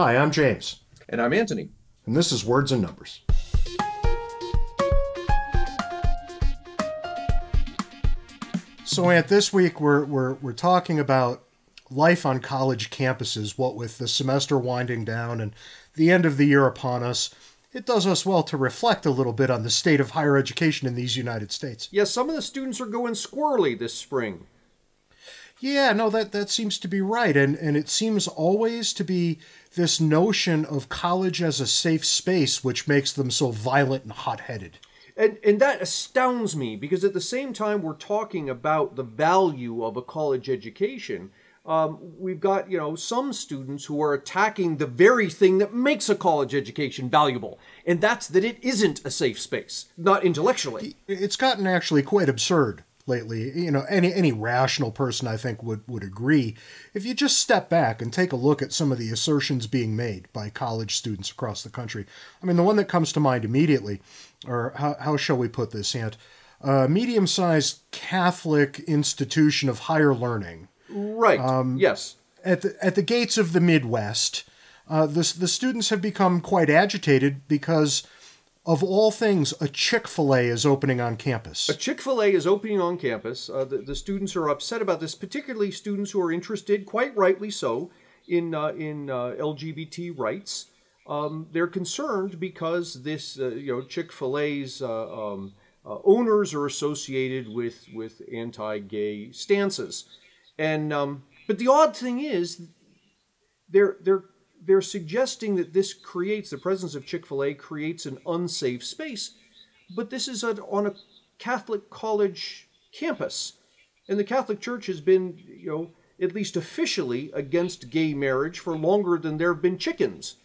Hi, I'm James, And I'm Antony. and this is Words and Numbers. So, Ant, this week we're, we're, we're talking about life on college campuses, what with the semester winding down and the end of the year upon us. It does us well to reflect a little bit on the state of higher education in these United States. Yes, some of the students are going squirrely this spring. Yeah, no, that, that seems to be right. And, and it seems always to be this notion of college as a safe space, which makes them so violent and hot headed. And, and that astounds me because at the same time we're talking about the value of a college education, um, we've got you know some students who are attacking the very thing that makes a college education valuable, and that's that it isn't a safe space, not intellectually. It's gotten actually quite absurd lately. You know, any any rational person I think would would agree. If you just step back and take a look at some of the assertions being made by college students across the country. I mean, the one that comes to mind immediately, or how, how shall we put this, Ant? A medium-sized Catholic institution of higher learning Right. yes. at the at the gates of the Midwest. Uh, the the students have become quite agitated because, of all things, a Chick Fil A is opening on campus. A Chick fil A is opening on campus. Uh, the, the students are upset about this, particularly students who are interested, quite rightly so, in, uh, in uh, LGBT rights. Um, they're concerned because this, uh, you know, Chick fil A's uh, um, uh, owners are associated with, with anti gay stances. And, um, but the odd thing is, they're, they're, they're suggesting that this creates, the presence of Chick fil A creates an unsafe space but this is a, on a Catholic college campus, and the Catholic Church has been, you know, at least officially against gay marriage for longer than there have been chickens.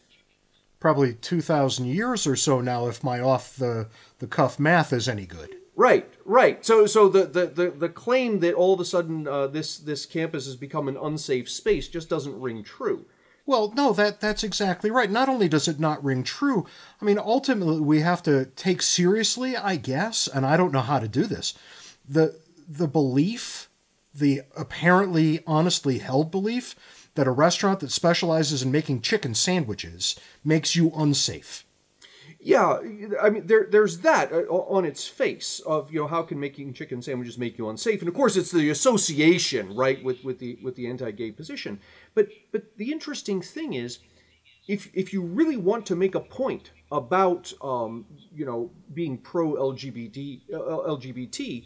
Probably two thousand years or so now, if my off the the cuff math is any good. Right, right. So, so the the, the, the claim that all of a sudden uh, this this campus has become an unsafe space just doesn't ring true. Well, no, that that's exactly right. Not only does it not ring true, I mean, ultimately we have to take seriously, I guess, and I don't know how to do this. The the belief, the apparently honestly held belief that a restaurant that specializes in making chicken sandwiches makes you unsafe. Yeah, I mean, there, there's that uh, on its face of you know how can making chicken sandwiches make you unsafe, and of course it's the association, right, with with the with the anti-gay position. But but the interesting thing is, if if you really want to make a point about um, you know being pro LGBT uh, LGBT,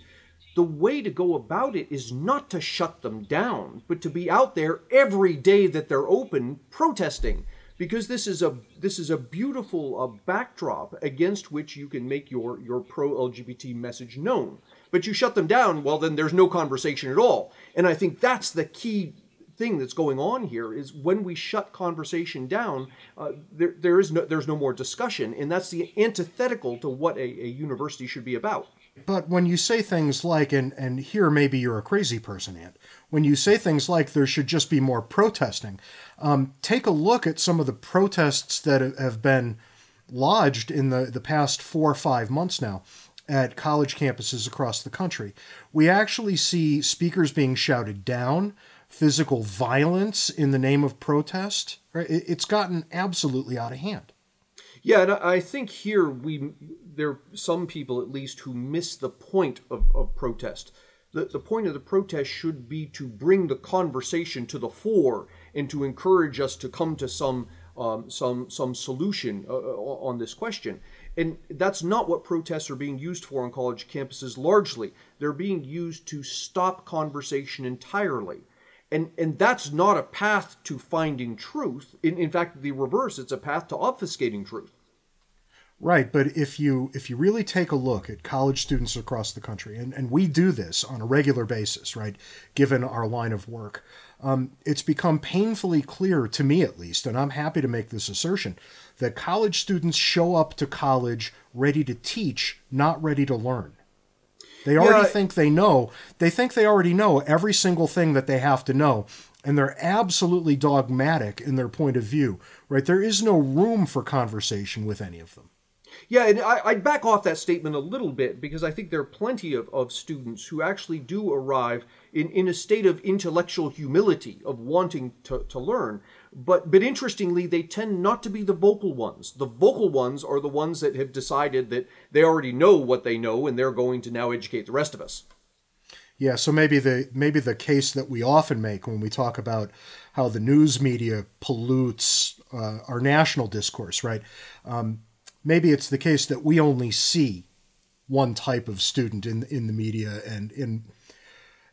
the way to go about it is not to shut them down, but to be out there every day that they're open protesting because this is a this is a beautiful uh, backdrop against which you can make your your pro LGBT message known. But you shut them down, well then there's no conversation at all. And I think that's the key thing that's going on here is when we shut conversation down, uh, there there is no there's no more discussion, and that's the antithetical to what a, a university should be about. But when you say things like, and, and here maybe you're a crazy person, Ant, when you say things like there should just be more protesting, um, take a look at some of the protests that have been lodged in the, the past four or five months now at college campuses across the country. We actually see speakers being shouted down, physical violence in the name of protest. Right? It's gotten absolutely out of hand. Yeah, and I think here we there are some people at least who miss the point of, of protest. The, the point of the protest should be to bring the conversation to the fore and to encourage us to come to some um, some some solution uh, uh, on this question. And that's not what protests are being used for on college campuses largely. They're being used to stop conversation entirely. And, and that's not a path to finding truth. In, in fact, the reverse, it's a path to obfuscating truth. Right, but if you if you really take a look at college students across the country, and, and we do this on a regular basis, right, given our line of work, um, it's become painfully clear to me at least, and I'm happy to make this assertion, that college students show up to college ready to teach, not ready to learn. They already Yeah. think they know. They think they already know every single thing that they have to know, and they're absolutely dogmatic in their point of view. Right? There is no room for conversation with any of them. Yeah, and I, I'd back off that statement a little bit because I think there are plenty of, of students who actually do arrive in, in a state of intellectual humility, of wanting to, to learn. But but interestingly, they tend not to be the vocal ones. The vocal ones are the ones that have decided that they already know what they know, and they're going to now educate the rest of us. Yeah, so maybe the maybe the case that we often make when we talk about how the news media pollutes uh, our national discourse, right? Um, maybe it's the case that we only see one type of student in in the media, and in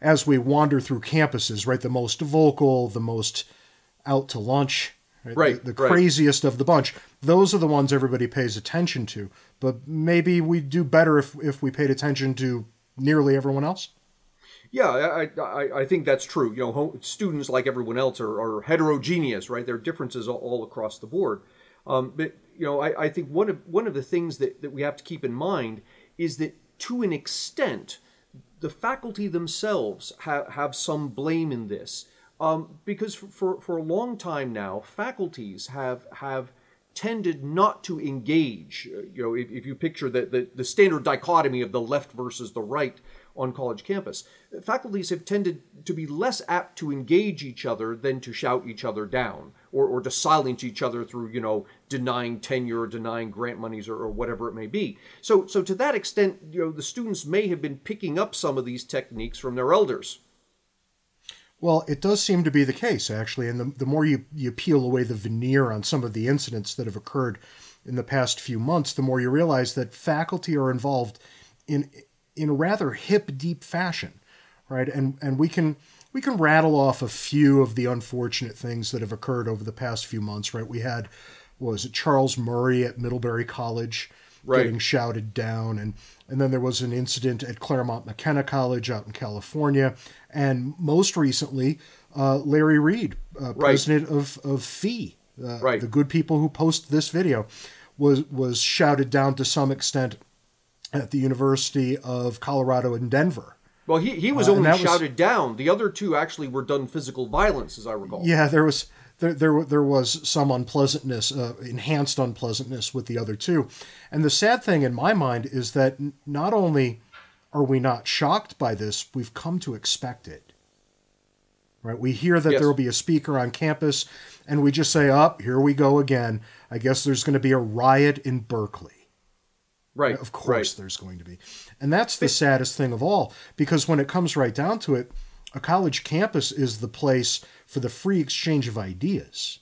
as we wander through campuses, right, the most vocal, the most out to lunch, right, right the, the right. craziest of the bunch. Those are the ones everybody pays attention to. But maybe we do better if if we paid attention to nearly everyone else. Yeah, I, I, I think that's true. You know, students like everyone else are, are heterogeneous, right? There are differences all, all across the board. Um, but you know, I, I think one of one of the things that, that we have to keep in mind is that to an extent, the faculty themselves have, have some blame in this. Um, because for, for, a long time now, faculties have have tended not to engage. Uh, you know, if, if you picture the, the, the standard dichotomy of the left versus the right on college campus, faculties have tended to be less apt to engage each other than to shout each other down or, or to silence each other through, you know, denying tenure or denying grant monies or, or whatever it may be. So, so to that extent, you know, the students may have been picking up some of these techniques from their elders. Well, it does seem to be the case, actually. And the, the more you, you peel away the veneer on some of the incidents that have occurred in the past few months, the more you realize that faculty are involved in in a rather hip, deep fashion, right? And and we can we can rattle off a few of the unfortunate things that have occurred over the past few months, right? We had was it Charles Murray at Middlebury College right. getting shouted down, and and then there was an incident at Claremont McKenna College out in California, and most recently, uh, Larry Reed, uh, right. president of of FEE, uh, right. the good people who post this video, was was shouted down to some extent at the University of Colorado in Denver. Well, he, he was only shouted was, down. The other two actually were done physical violence, as I recall. Yeah, there was there there, there was some unpleasantness, uh, enhanced unpleasantness with the other two. And the sad thing in my mind is that not only are we not shocked by this, we've come to expect it. Right? We hear that yes. there will be a speaker on campus, and we just say, "Up, oh, here we go again." I guess there's going to be a riot in Berkeley. Right. Of course, right. there's going to be. And that's the saddest thing of all, because when it comes right down to it, a college campus is the place for the free exchange of ideas.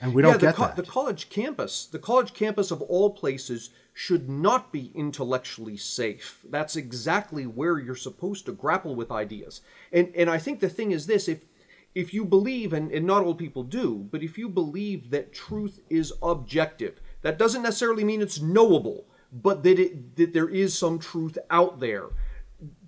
And we don't yeah, get co- that. The college campus, the college campus of all places, should not be intellectually safe. That's exactly where you're supposed to grapple with ideas. And and I think the thing is this if if you believe, and, and not all people do, but if you believe that truth is objective, that doesn't necessarily mean it's knowable but that it that there is some truth out there.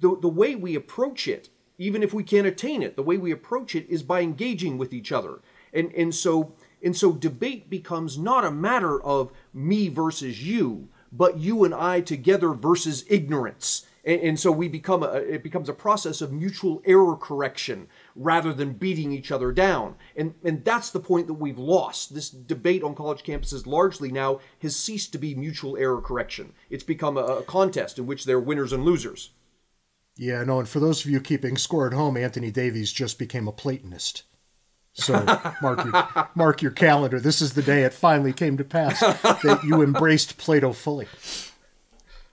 The the way we approach it, even if we can't attain it, the way we approach it is by engaging with each other. And and so and so debate becomes not a matter of me versus you, but you and I together versus ignorance. And, and so we become a, it becomes a process of mutual error correction rather than beating each other down. And, and that's the point that we've lost. This debate on college campuses largely now has ceased to be mutual error correction. It's become a, a contest in which there are winners and losers. Yeah, no, and for those of you keeping score at home, Antony Davies just became a Platonist. So mark your mark your calendar. This is the day it finally came to pass that you embraced Plato fully.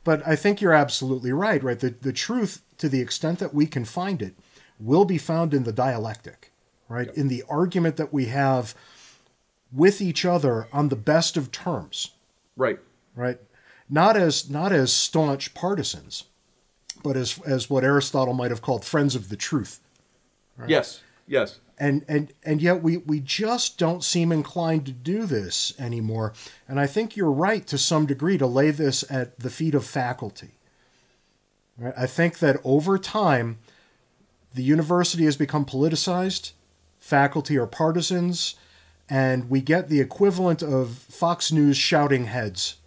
But I think you're absolutely right, right? The, the truth, to the extent that we can find it, will be found in the dialectic, right? Yep. In the argument that we have with each other on the best of terms. Right. Right. Not as not as staunch partisans, but as as what Aristotle might have called friends of the truth. Right? Yes. Yes and and and yet we we just don't seem inclined to do this anymore and i think you're right to some degree to lay this at the feet of faculty right? i think that over time the university has become politicized faculty are partisans and we get the equivalent of fox news shouting heads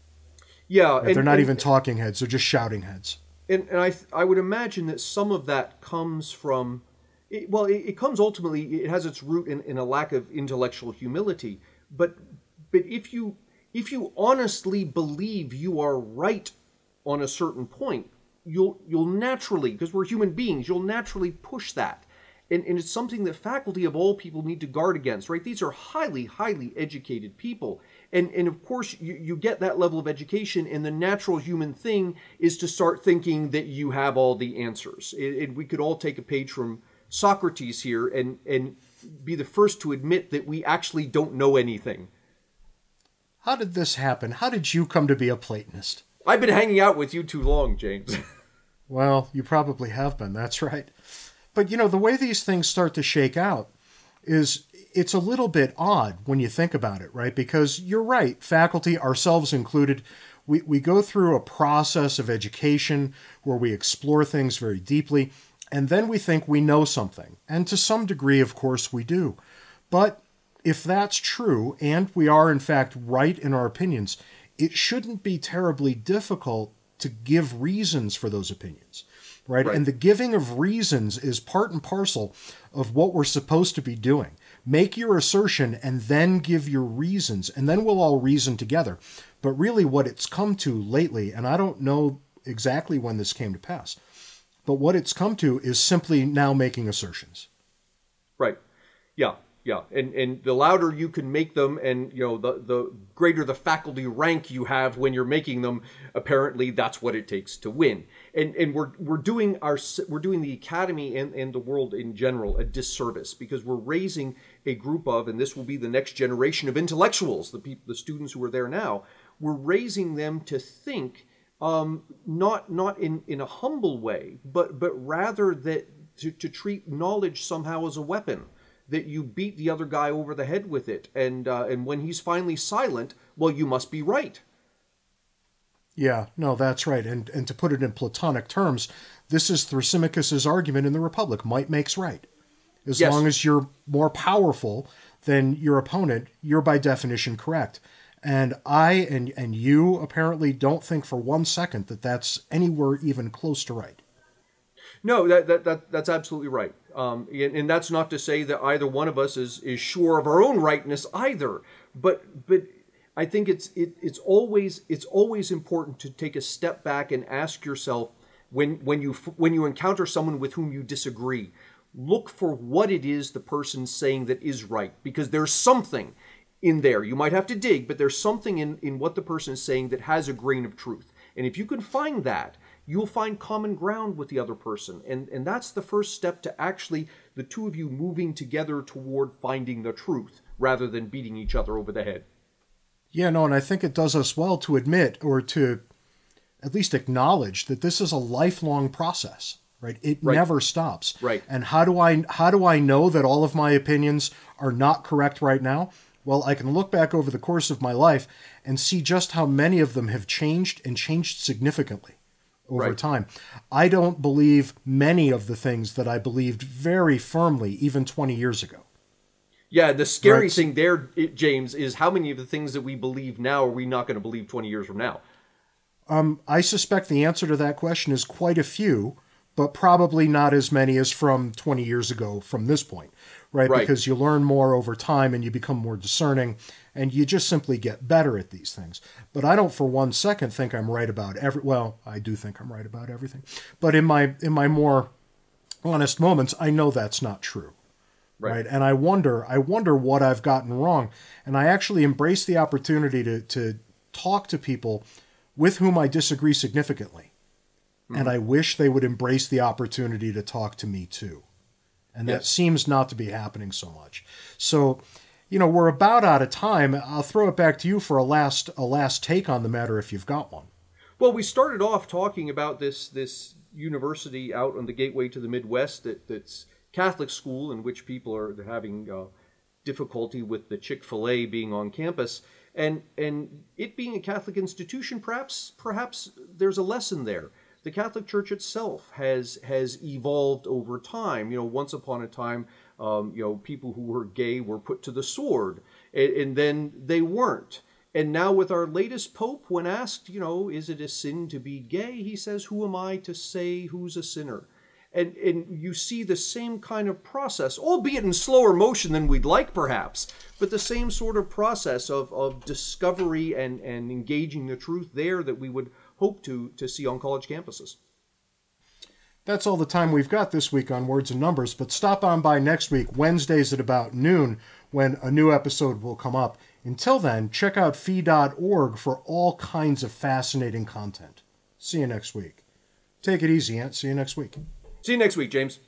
yeah and, they're not and, even talking heads they're just shouting heads and, and I, I would imagine that some of that comes from it, well, it, it, comes ultimately. It has its root in, in a lack of intellectual humility. But but if you if you honestly believe you are right on a certain point, you'll you'll naturally because we're human beings, you'll naturally push that. And, and it's something that faculty of all people need to guard against, right? These are highly, highly educated people. And, and of course, you, you get that level of education, and the natural human thing is to start thinking that you have all the answers. And, and we could all take a page from Socrates here and, and be the first to admit that we actually don't know anything. How did this happen? How did you come to be a Platonist? I've been hanging out with you too long, James. well, you probably have been, that's right. But you know, the way these things start to shake out is it's a little bit odd when you think about it, right? Because you're right, faculty, ourselves included, we, we go through a process of education where we explore things very deeply, and then we think we know something. And to some degree, of course, we do. But if that's true, and we are in fact right in our opinions, it shouldn't be terribly difficult to give reasons for those opinions. Right? right? And the giving of reasons is part and parcel of what we're supposed to be doing. Make your assertion and then give your reasons, and then we'll all reason together. But really, what it's come to lately, and I don't know exactly when this came to pass, but what it's come to is simply now making assertions. Right. Yeah. Yeah, and and the louder you can make them, and you know the the greater the faculty rank you have when you're making them. Apparently, that's what it takes to win. And and we're we're doing our we're doing the academy and and the world in general a disservice because we're raising a group of, and this will be the next generation of intellectuals, the people, the students who are there now. We're raising them to think um, not not in in a humble way, but but rather that to, to treat knowledge somehow as a weapon that you beat the other guy over the head with it, and uh, and when he's finally silent, well, you must be right. Yeah, no, that's right. And and to put it in Platonic terms, this is Thrasymachus's argument in the Republic: might makes right. As yes. long as you're more powerful than your opponent, you're by definition correct. And I and and you apparently don't think for one second that that's anywhere even close to right. No, that, that, that that's absolutely right. Um, and, that's not to say that either one of us is, is sure of our own rightness either. But but I think it's it, it's always it's always important to take a step back and ask yourself when when you when you encounter someone with whom you disagree, look for what it is the person's saying that is right because there's something in there. You might have to dig, but there's something in, in what the person is saying that has a grain of truth. And if you can find that, you'll find common ground with the other person. And, and that's the first step to actually the two of you moving together toward finding the truth rather than beating each other over the head. Yeah, no, and I think it does us well to admit or to at least acknowledge that this is a lifelong process, right? It right. never stops. Right. And how do I how do I know that all of my opinions are not correct right now? Well, I can look back over the course of my life and see just how many of them have changed and changed significantly over right. time. I don't believe many of the things that I believed very firmly even 20 years ago. Yeah, the scary right. thing there, James, is how many of the things that we believe now are we not going to believe 20 years from now? Um, I suspect the answer to that question is quite a few, but probably not as many as from 20 years ago from this point, right? right? Because you learn more over time and you become more discerning and you just simply get better at these things. But I don't for one second think I'm right about every well, I do think I'm right about everything. But in my in my more honest moments, I know that's not true. Right. right. And I wonder, I wonder what I've gotten wrong. And I actually embrace the opportunity to to talk to people with whom I disagree significantly. Mm-hmm. And I wish they would embrace the opportunity to talk to me too. And yes. that seems not to be happening so much. So you know, we're about out of time. I'll throw it back to you for a last a last take on the matter if you've got one. Well, we started off talking about this this university out on the gateway to the Midwest that, that's Catholic school in which people are having uh, difficulty with the Chick Fil A being on campus, and and it being a Catholic institution, perhaps perhaps there's a lesson there. The Catholic Church itself has has evolved over time. You know, once upon a time um, you know, people who were gay were put to the sword, and, and then they weren't. And now, with our latest pope, when asked, you know, is it a sin to be gay? He says, Who am I to say who's a sinner? And, and you see the same kind of process, albeit in slower motion than we'd like, perhaps, but the same sort of process of, of discovery and, and engaging the truth there that we would hope to, to see on college campuses. That's all the time we've got this week on Words and Numbers, but stop on by next week, Wednesdays at about noon, when a new episode will come up. Until then, check out fee.org for all kinds of fascinating content. See you next week. Take it easy, Ant. See you next week. See you next week, James.